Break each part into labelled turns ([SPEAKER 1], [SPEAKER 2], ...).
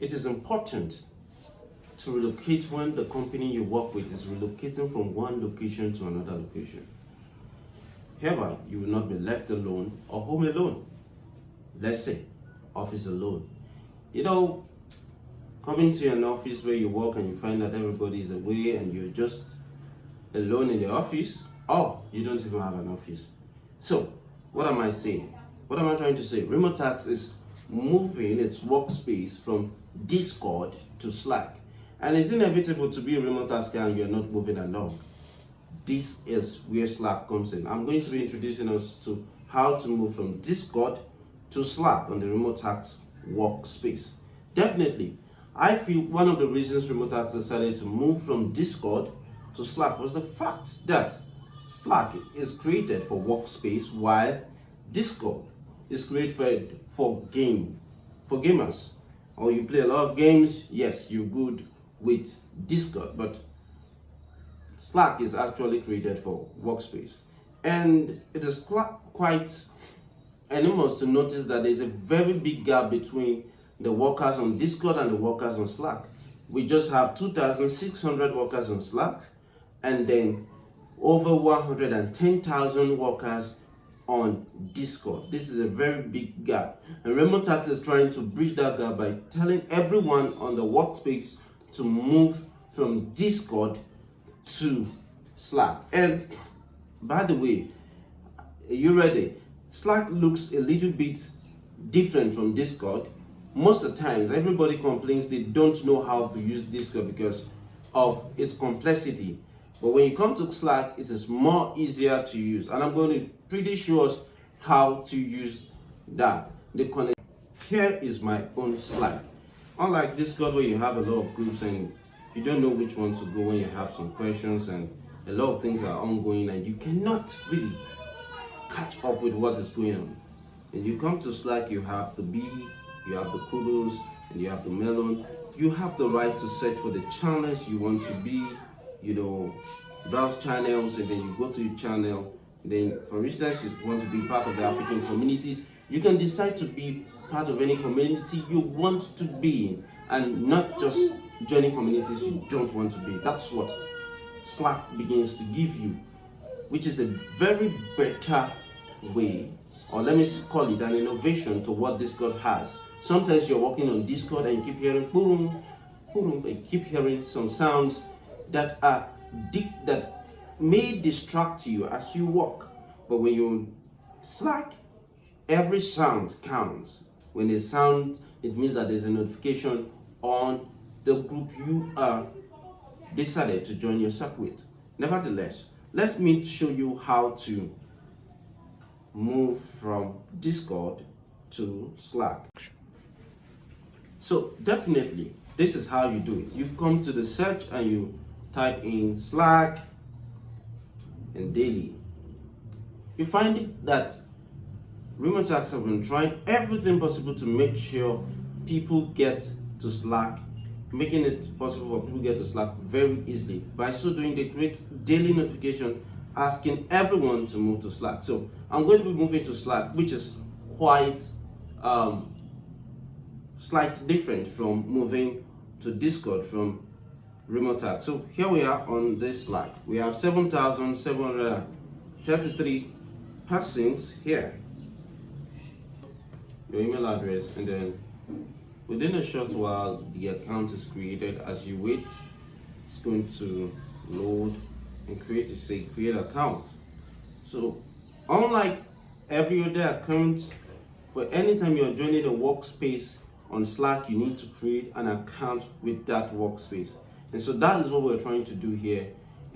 [SPEAKER 1] It is important to relocate when the company you work with is relocating from one location to another location. Hereby, you will not be left alone or home alone. Let's say, office alone. You know, coming to an office where you work and you find that everybody is away and you're just alone in the office, or you don't even have an office. So, what am I saying? What am I trying to say? Remotasks is moving its workspace from Discord to Slack. And it's inevitable to be a remote tasker and you're not moving along. This is where Slack comes in. I'm going to be introducing us to how to move from Discord to Slack on the remote task workspace. Definitely, I feel one of the reasons remote task decided to move from Discord to Slack was the fact that Slack is created for workspace while Discord is created for, game, for gamers. Or you play a lot of games, yes, you're good with Discord, but Slack is actually created for workspace. And it is quite enormous to notice that there's a very big gap between the workers on Discord and the workers on Slack. We just have 2,600 workers on Slack and then over 110,000 workers on Discord. This is a very big gap. And Remotasks is trying to bridge that gap by telling everyone on the workspace to move from Discord to Slack. And by the way, you ready? Slack looks a little bit different from Discord. Most of the times, everybody complains they don't know how to use Discord because of its complexity. But when you come to Slack, it is more easier to use. And I'm going to pretty us how to use that. The connect here is my own Slack. Unlike Discord where you have a lot of groups and you don't know which one to go when you have some questions and a lot of things are ongoing and you cannot really catch up with what is going on. And you come to Slack, you have the B, you have the kudos, and you have the melon. You have the right to search for the channels you want to be, you know, browse channels, and then you go to your channel. Then, for instance, you want to be part of the African communities, you can decide to be part of any community you want to be in and not just joining communities you don't want to be. That's what Slack begins to give you, which is a very better way, or let me call it an innovation to what Discord has. Sometimes you're working on Discord and you keep hearing boom, boom, and keep hearing some sounds that are that may distract you as you walk. But when you Slack, every sound counts. When a sound, it means that there's a notification on the group you are decided to join yourself with. Nevertheless, let me show you how to move from Discord to Slack. So definitely, this is how you do it. You come to the search and you type in Slack and daily. You find that Remotasks have been trying everything possible to make sure people get to Slack, making it possible for people to get to Slack very easily. By so doing, they create daily notification asking everyone to move to Slack. So I'm going to be moving to Slack, which is quite um, slightly different from moving to Discord from Remotasks. So here we are on this Slack. We have 7,733 persons here your email address and then within a short while the account is created as you wait it's going to load and create a say create account so unlike every other account for anytime you're joining a workspace on slack you need to create an account with that workspace and so that is what we're trying to do here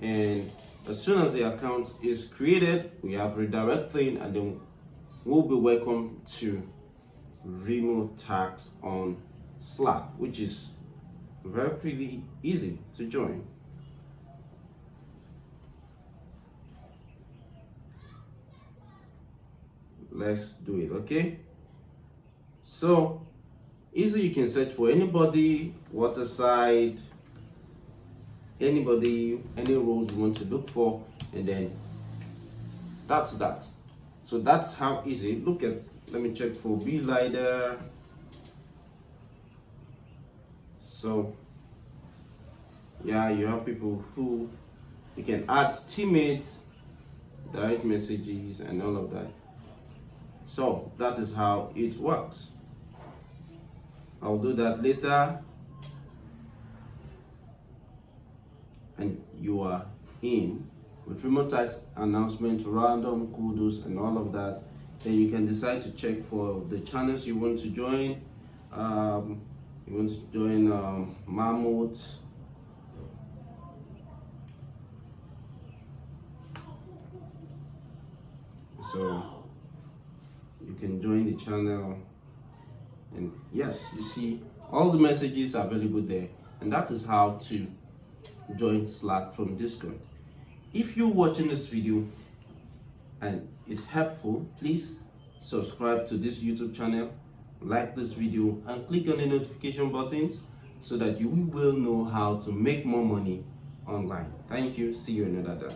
[SPEAKER 1] and as soon as the account is created we have redirect thing and then we'll be welcome to Remotasks on Slack, which is very pretty easy to join. Let's do it, okay? So, easily you can search for anybody, waterside, anybody, any role you want to look for, and then that's that. So that's how easy. Look at let me check for B leader. so yeah you have people who you can add teammates direct messages and all of that so that is how it works I'll do that later and you are in with remote task announcement random kudos and all of that then you can decide to check for the channels you want to join. Um, you want to join um, Mammoth. So you can join the channel. And yes you see all the messages are available there. And that is how to join slack from discord. If you're watching this video and it's helpful please subscribe to this youtube channel like this video and click on the notification buttons so that you will know how to make more money online. Thank you. See you another day